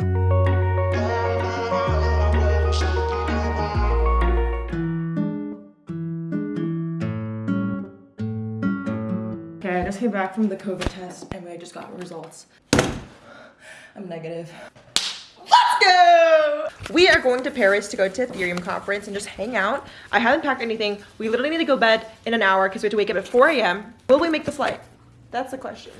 Okay, I just came back from the COVID test and I just got results. I'm negative. Let's go! We are going to Paris to go to Ethereum conference and just hang out. I haven't packed anything. We literally need to go to bed in an hour because we have to wake up at 4 a.m. Will we make the flight? That's the question.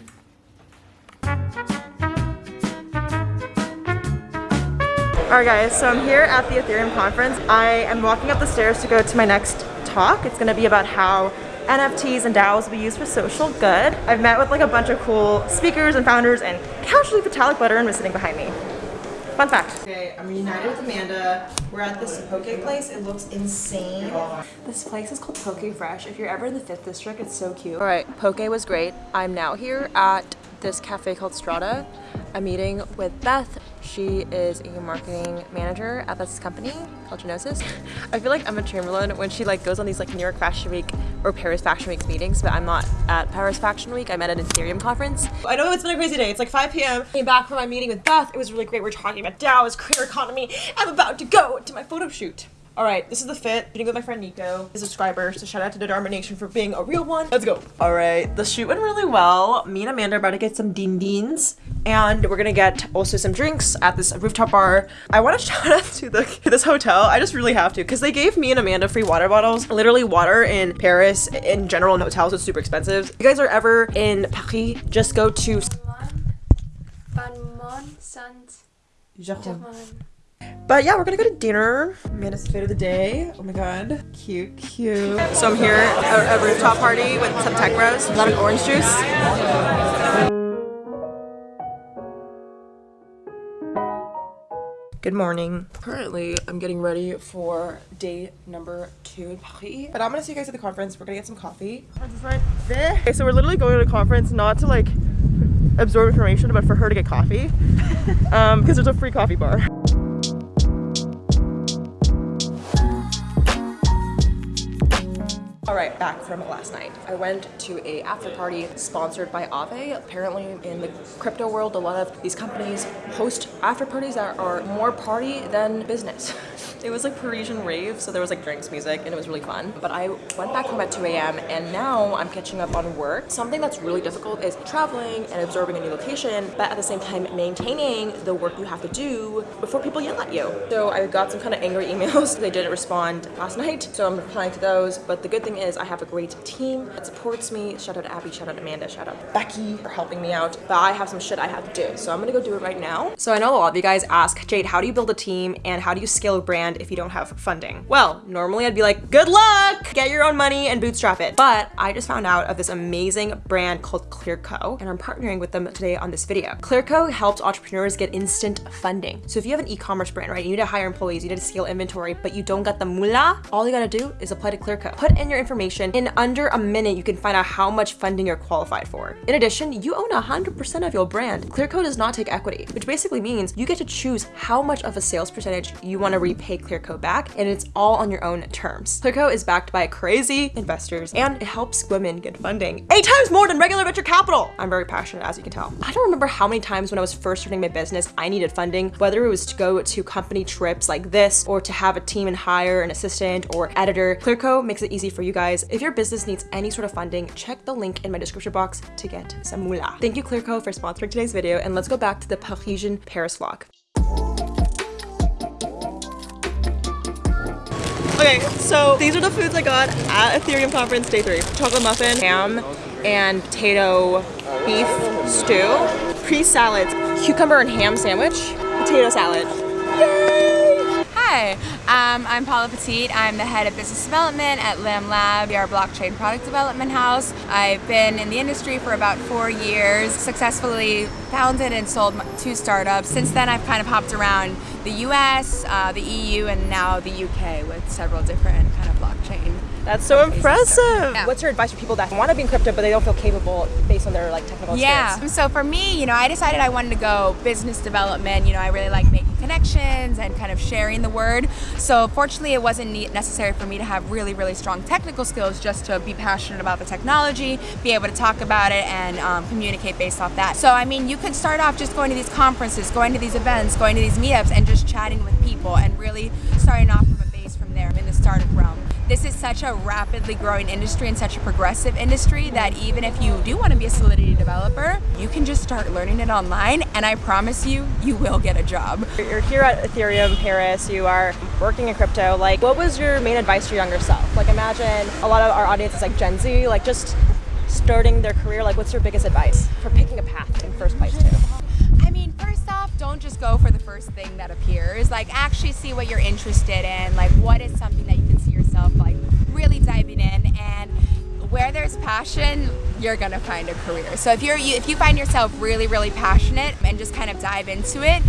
Alright guys, so I'm here at the Ethereum conference. I am walking up the stairs to go to my next talk. It's gonna be about how NFTs and DAOs will be used for social good. I've met with like a bunch of cool speakers and founders and casually Vitalik Buterin was sitting behind me. Fun fact. Okay, I'm reunited with Amanda. We're at this poke place. It looks insane. This place is called Poke Fresh. If you're ever in the 5th district, it's so cute. All right, poke was great. I'm now here at this cafe called Strata. I'm meeting with Beth. She is a marketing manager at this company called Gnosis. I feel like Emma Chamberlain when she like goes on these like New York Fashion Week or Paris Fashion Week meetings, but I'm not at Paris Fashion Week. I'm at an Ethereum conference. I know it's been a crazy day. It's like 5 p.m. Came back from my meeting with Beth. It was really great. We're talking about DAOs, creator economy. I'm about to go to my photo shoot. All right, this is the fit. Shooting with my friend Nico, a subscriber. So shout out to Dharma Nation for being a real one. Let's go. All right, the shoot went really well. Me and Amanda are about to get some din dins and we're gonna get also some drinks at this rooftop bar. I want to shout out to the to this hotel. I just really have to because they gave me and Amanda free water bottles. Literally water in Paris in general in hotels is super expensive. If you guys are ever in Paris, just go to but yeah, we're gonna go to dinner. Amanda's fit of the day. Oh my god. Cute, cute. So I'm here at a rooftop party with some tech bros. Lemon orange juice. Good morning. Currently, I'm getting ready for day number two in Paris. But I'm gonna see you guys at the conference. We're gonna get some coffee. Okay, so we're literally going to a conference not to like absorb information, but for her to get coffee. um, because there's a free coffee bar. Right, back from last night. I went to a after party sponsored by Aave. Apparently in the crypto world, a lot of these companies host after parties that are more party than business. It was like Parisian rave, so there was like drinks, music, and it was really fun. But I went back home at 2 a.m. and now I'm catching up on work. Something that's really difficult is traveling and absorbing a new location, but at the same time maintaining the work you have to do before people yell at you. So I got some kind of angry emails. They didn't respond last night, so I'm replying to those. But the good thing is I have a great team that supports me. Shout out to Abby, shout out to Amanda, shout out to Becky for helping me out. But I have some shit I have to do, so I'm gonna go do it right now. So I know a lot of you guys ask, Jade, how do you build a team and how do you scale a brand if you don't have funding? Well, normally I'd be like, good luck, get your own money and bootstrap it. But I just found out of this amazing brand called Clearco and I'm partnering with them today on this video. Clearco helps entrepreneurs get instant funding. So if you have an e-commerce brand, right, you need to hire employees, you need to scale inventory, but you don't got the moolah, all you gotta do is apply to Clearco. Put in your information. In under a minute, you can find out how much funding you're qualified for. In addition, you own 100% of your brand. Clearco does not take equity, which basically means you get to choose how much of a sales percentage you wanna repay Clearco back, and it's all on your own terms. Clearco is backed by crazy investors, and it helps women get funding eight times more than regular venture capital. I'm very passionate, as you can tell. I don't remember how many times when I was first starting my business, I needed funding, whether it was to go to company trips like this, or to have a team and hire an assistant or editor. Clearco makes it easy for you guys. If your business needs any sort of funding, check the link in my description box to get some moolah. Thank you Clearco for sponsoring today's video, and let's go back to the Parisian Paris vlog. Okay, so these are the foods I got at Ethereum conference day three. Chocolate muffin, ham, and potato beef stew, pre-salads, cucumber and ham sandwich, potato salad. Yay! Hi, um, I'm Paula Petit. I'm the head of business development at Lamb Lab, our blockchain product development house. I've been in the industry for about four years, successfully founded and sold two startups. Since then, I've kind of hopped around the US, uh, the EU, and now the UK with several different kind of blockchain That's so impressive. Yeah. What's your advice for people that want to be in crypto but they don't feel capable based on their like technical skills? Yeah. experience? So for me, you know, I decided I wanted to go business development. You know, I really like making connections and kind of sharing the word. So fortunately, it wasn't necessary for me to have really, really strong technical skills just to be passionate about the technology, be able to talk about it, and um, communicate based off that. So I mean, you could start off just going to these conferences, going to these events, going to these meetups, and just chatting with people, and really starting off from a base from there in the startup realm this is such a rapidly growing industry and such a progressive industry that even if you do want to be a Solidity developer, you can just start learning it online and I promise you, you will get a job. You're here at Ethereum Paris, you are working in crypto. Like, what was your main advice to your younger self? Like, imagine a lot of our audience is like Gen Z, like just starting their career. Like, what's your biggest advice for picking a path in first place, too? I mean, first off, don't just go for the first thing that appears. Like, actually see what you're interested in. Like, what is something that you can see yourself like really diving in and where there's passion, you're gonna find a career. So if you're you, if you find yourself really, really passionate and just kind of dive into it,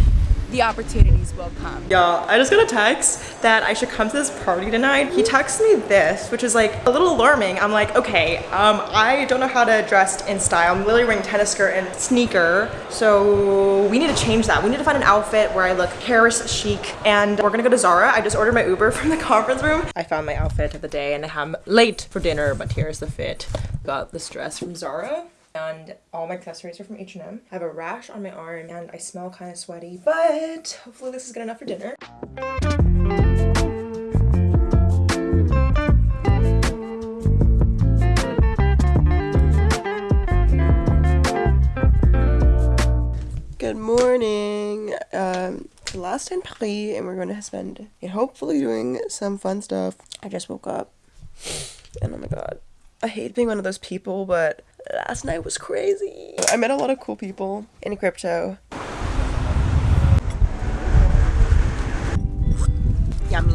the opportunities will come. Y'all, I just got a text that I should come to this party tonight. He texts me this, which is like a little alarming. I'm like, okay, um, I don't know how to dress in style. I'm literally wearing tennis skirt and sneaker, so we need to change that. We need to find an outfit where I look Paris chic, and we're gonna go to Zara. I just ordered my Uber from the conference room. I found my outfit of the day, and I'm late for dinner, but here's the fit. Got this dress from Zara and all my accessories are from H&M. I have a rash on my arm and I smell kind of sweaty, but hopefully this is good enough for dinner. Good morning. Um, last in Paris, and we're going to spend hopefully doing some fun stuff. I just woke up, and oh my god, I hate being one of those people, but last night was crazy. I met a lot of cool people in crypto. Yummy.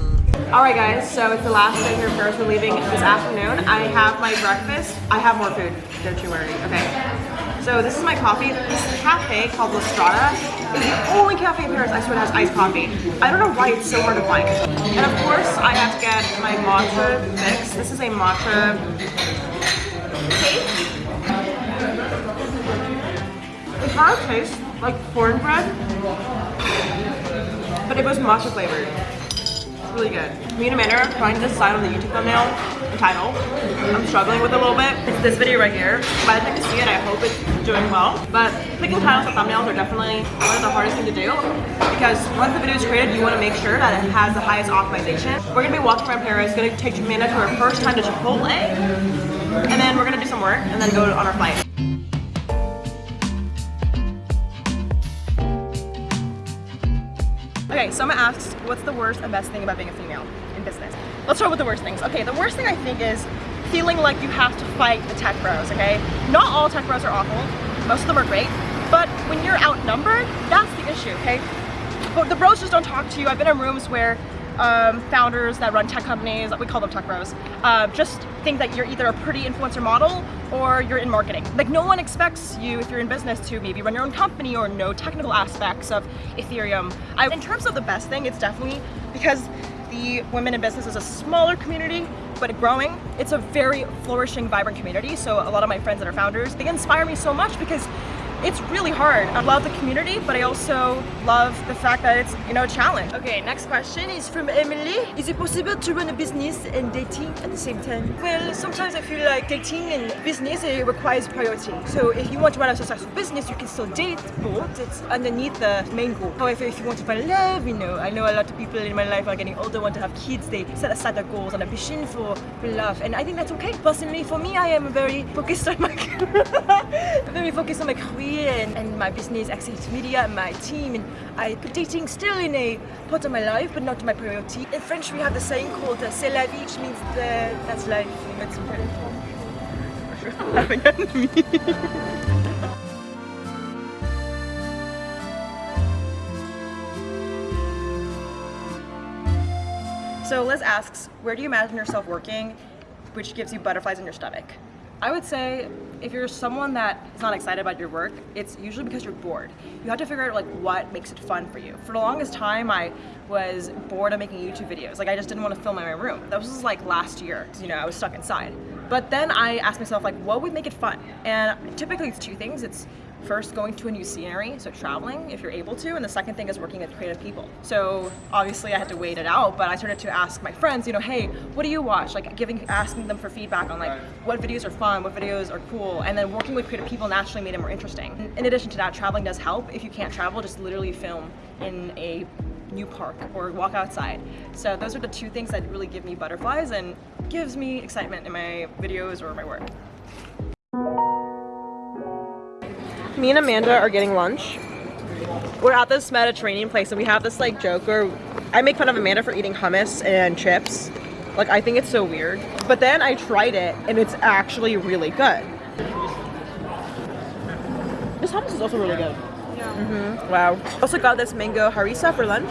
Alright guys, so it's the last day here in Paris. We're leaving this afternoon. I have my breakfast. I have more food, don't you worry, okay? So this is my coffee. This cafe called La Strada is the only cafe in Paris I swear that has iced coffee. I don't know why it's so hard to find. And of course, I have to get my matcha mix. This is a matcha cake. It kind of tastes like cornbread, but it was matcha flavored. It's really good. Me and Amanda are trying to decide on the YouTube thumbnail title. I'm struggling with it a little bit. It's this video right here. By the time you see it, I hope it's doing well. But picking titles and thumbnails are definitely one of the hardest things to do because once the video is created, you want to make sure that it has the highest optimization. We're going to be walking around Paris. Going to take Amanda to her first time to Chipotle. And then we're going to do some work and then go on our flight. Someone asks, what's the worst and best thing about being a female in business? Let's start with the worst things. Okay, the worst thing I think is feeling like you have to fight the tech bros, okay? Not all tech bros are awful. Most of them are great. But when you're outnumbered, that's the issue, okay? But the bros just don't talk to you. I've been in rooms where um, founders that run tech companies, we call them tech bros, uh, just think that you're either a pretty influencer model or you're in marketing. Like no one expects you, if you're in business, to maybe run your own company or know technical aspects of Ethereum. I, in terms of the best thing, it's definitely because the women in business is a smaller community, but growing. It's a very flourishing, vibrant community. So a lot of my friends that are founders, they inspire me so much because it's really hard. I love the community, but I also love the fact that it's, you know, a challenge. Okay, next question is from Emily. Is it possible to run a business and dating at the same time? Well, sometimes I feel like dating and business it requires priority. So if you want to run a successful business, you can still date both. It's underneath the main goal. However, if you want to find love, you know, I know a lot of people in my life are getting older, want to have kids, they set aside their goals and ambition for love. And I think that's okay. Personally, for me, I am very focused on my very focused on my career and, and my business, access media, and my team. And I put dating still in a part of my life, but not my priority. In French, we have the saying called uh, "c'est la vie," which means the, that's life. That's. So Liz asks, where do you imagine yourself working, which gives you butterflies in your stomach? I would say if you're someone that is not excited about your work, it's usually because you're bored. You have to figure out like what makes it fun for you. For the longest time, I was bored of making YouTube videos. Like I just didn't want to film in my room. That was like last year. You know, I was stuck inside. But then I asked myself like, what would make it fun? And typically it's two things. It's first going to a new scenery, so traveling if you're able to, and the second thing is working with creative people. So obviously I had to wait it out, but I started to ask my friends, you know, hey, what do you watch? Like giving, asking them for feedback on like what videos are fun, what videos are cool, and then working with creative people naturally made it more interesting. In addition to that, traveling does help. If you can't travel, just literally film in a new park or walk outside. So those are the two things that really give me butterflies and gives me excitement in my videos or my work. Me and Amanda are getting lunch. We're at this Mediterranean place and we have this like joke where I make fun of Amanda for eating hummus and chips. Like I think it's so weird. But then I tried it and it's actually really good. This hummus is also really good. Yeah. Mm -hmm. Wow. Also got this mango harissa for lunch.